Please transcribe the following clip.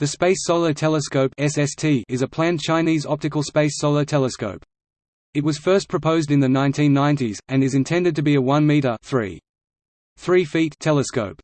The Space Solar Telescope (SST) is a planned Chinese optical space solar telescope. It was first proposed in the 1990s, and is intended to be a 1 meter 3. 3 feet telescope.